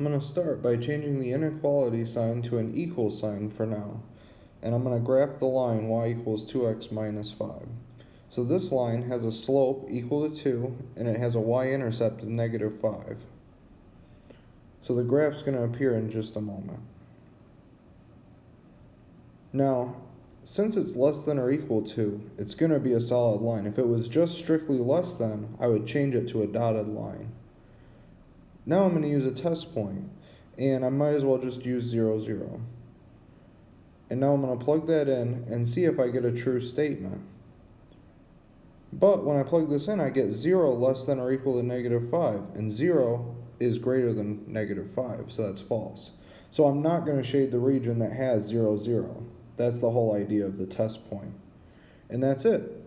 I'm going to start by changing the inequality sign to an equal sign for now. And I'm going to graph the line y equals 2x minus 5. So this line has a slope equal to 2, and it has a y-intercept of negative 5. So the graph's going to appear in just a moment. Now, since it's less than or equal to, it's going to be a solid line. If it was just strictly less than, I would change it to a dotted line. Now I'm going to use a test point, and I might as well just use 0, 0. And now I'm going to plug that in and see if I get a true statement. But when I plug this in, I get 0 less than or equal to negative 5, and 0 is greater than negative 5, so that's false. So I'm not going to shade the region that has 0, 0. That's the whole idea of the test point. And that's it.